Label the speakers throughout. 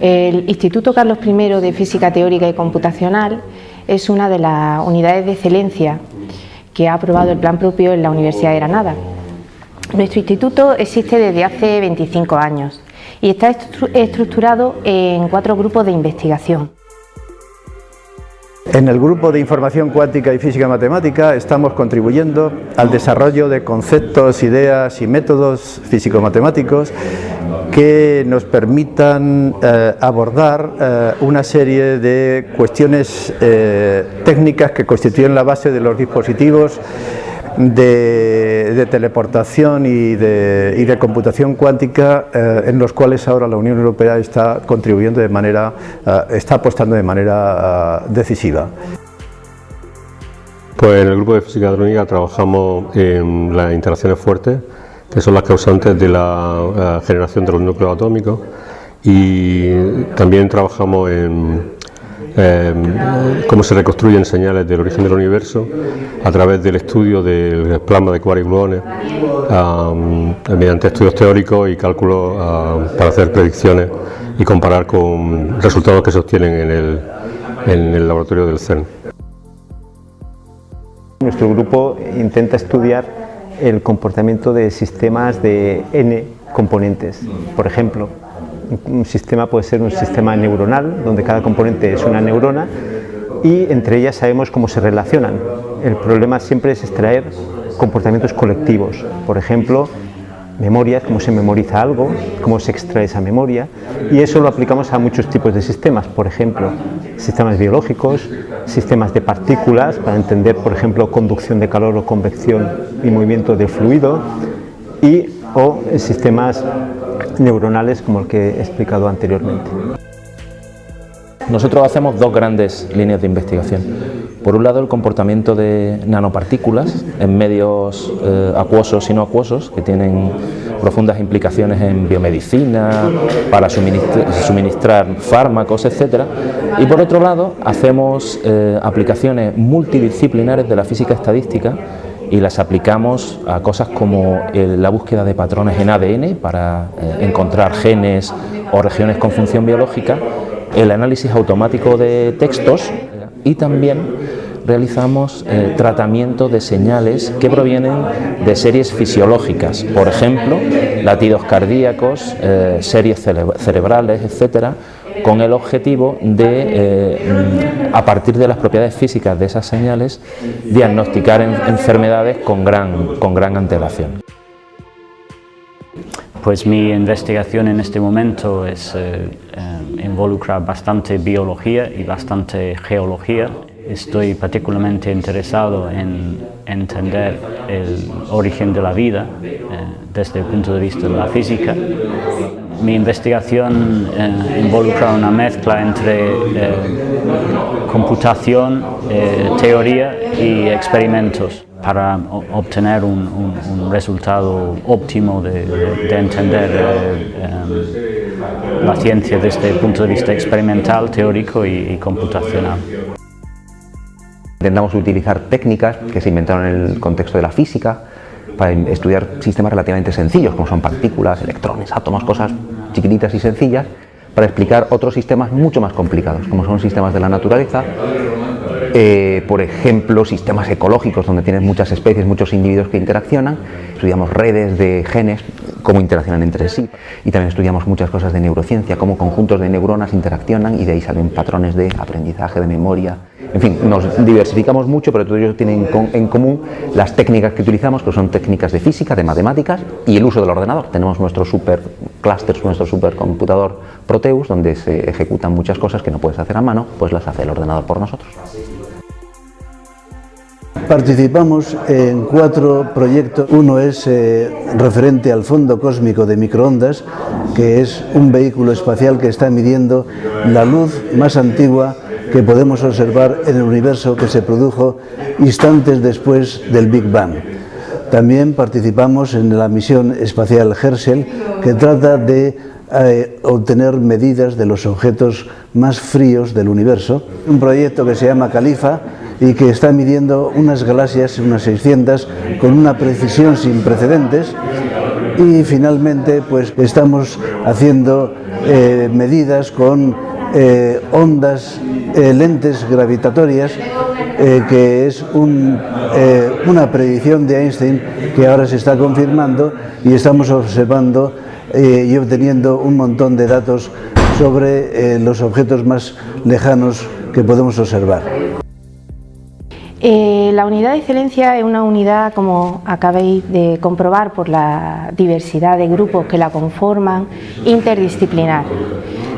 Speaker 1: El Instituto Carlos I de Física Teórica y Computacional es una de las unidades de excelencia que ha aprobado el plan propio en la Universidad de Granada. Nuestro instituto existe desde hace 25 años y está estructurado en cuatro grupos de investigación.
Speaker 2: En el grupo de información cuántica y física matemática estamos contribuyendo al desarrollo de conceptos, ideas y métodos físico-matemáticos que nos permitan eh, abordar eh, una serie de cuestiones eh, técnicas que constituyen la base de los dispositivos de, teleportación y de, computación cuántica eh, en los cuales ahora la Unión Europea está contribuyendo de manera, eh, está apostando de manera eh, decisiva.
Speaker 3: Pues en el grupo de física electrónica trabajamos en las interacciones fuertes, que son las causantes de la generación de los núcleos atómicos, y también trabajamos en eh, cómo se reconstruyen señales del origen del universo a través del estudio del plasma de y gluones mediante estudios teóricos y cálculos para hacer predicciones y comparar con resultados que se obtienen en el laboratorio del CERN.
Speaker 4: Nuestro grupo intenta estudiar el comportamiento de sistemas de n componentes. Por ejemplo, un sistema puede ser un sistema neuronal, donde cada componente es una neurona y entre ellas sabemos cómo se relacionan. El problema siempre es extraer comportamientos colectivos, por ejemplo, memorias, cómo se memoriza algo, cómo se extrae esa memoria, y eso lo aplicamos a muchos tipos de sistemas, por ejemplo, sistemas biológicos, sistemas de partículas, para entender, por ejemplo, conducción de calor o convección y movimiento de fluido, y o sistemas neuronales como el que he explicado anteriormente.
Speaker 5: Nosotros hacemos dos grandes líneas de investigación. Por un lado el comportamiento de nanopartículas en medios eh, acuosos y no acuosos que tienen profundas implicaciones en biomedicina, para suministrar, fármacos, etc. Y por otro lado hacemos eh, aplicaciones multidisciplinares de la física estadística y las aplicamos a cosas como la búsqueda de patrones en ADN para eh, encontrar genes o regiones con función biológica, el análisis automático de textos y también realizamos eh, tratamiento de señales que provienen de series fisiológicas, por ejemplo, latidos cardíacos, eh, series cerebrales, etcétera, con el objetivo de, eh, a partir de las propiedades físicas de esas señales, diagnosticar enfermedades con gran, con gran antelación.
Speaker 6: Pues mi investigación en este momento es, eh, eh, involucra bastante biología y bastante geología. Estoy particularmente interesado en entender el origen de la vida desde el punto de vista de la física mi investigación eh, involucra una mezcla entre eh, computación, eh, teoría y experimentos para obtener un, resultado óptimo de, entender la ciencia desde el punto de vista experimental, teórico y computacional.
Speaker 7: Intentamos utilizar técnicas que se inventaron en el contexto de la física, para estudiar sistemas relativamente sencillos, como son partículas, electrones, átomos, cosas chiquititas y sencillas, para explicar otros sistemas mucho más complicados, como son sistemas de la naturaleza, eh, por ejemplo, sistemas ecológicos donde tienes muchas especies, muchos individuos que interaccionan, estudiamos redes de genes, cómo interaccionan entre sí, y también estudiamos muchas cosas de neurociencia, cómo conjuntos de neuronas interaccionan y de ahí salen patrones de aprendizaje, de memoria, en fin, nos diversificamos mucho, pero todos ellos tienen en común las técnicas que utilizamos, que son técnicas de física, de matemáticas y el uso del ordenador. Tenemos nuestro super cluster, nuestro supercomputador Proteus, donde se ejecutan muchas cosas que no puedes hacer a mano, pues las hace el ordenador por nosotros.
Speaker 8: Participamos en cuatro proyectos. Uno es eh, referente al Fondo Cósmico de Microondas, que es un vehículo espacial que está midiendo la luz más antigua que podemos observar en el universo que se produjo instantes después del Big Bang. También participamos en la misión espacial Herschel, que trata de eh, obtener medidas de los objetos más fríos del universo. Un proyecto que se llama Califa y que está midiendo unas galaxias, unas 600, con una precisión sin precedentes y finalmente pues estamos haciendo eh, medidas con eh, ondas, lentes gravitatorias, que es una predicción de Einstein que ahora se está confirmando y estamos observando y obteniendo un montón de datos sobre los objetos más lejanos que podemos observar.
Speaker 1: Eh, la unidad de excelencia es una unidad, como acabéis de comprobar por la diversidad de grupos que la conforman, interdisciplinar.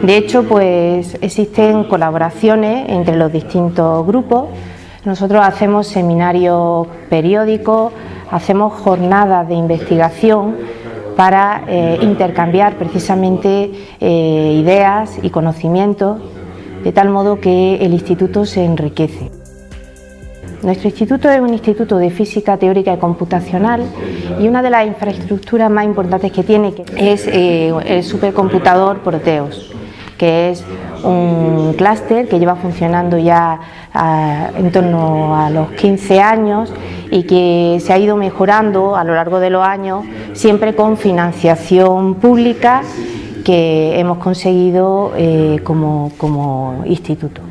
Speaker 1: De hecho, pues existen colaboraciones entre los distintos grupos. Nosotros hacemos seminarios periódicos, hacemos jornadas de investigación para eh, intercambiar precisamente eh, ideas y conocimientos, de tal modo que el instituto se enriquece. Nuestro instituto es un instituto de física teórica y computacional y una de las infraestructuras más importantes que tiene es eh, el supercomputador Proteus, que es un clúster que lleva funcionando ya en torno a los 15 años y que se ha ido mejorando a lo largo de los años, siempre con financiación pública que hemos conseguido eh, como instituto.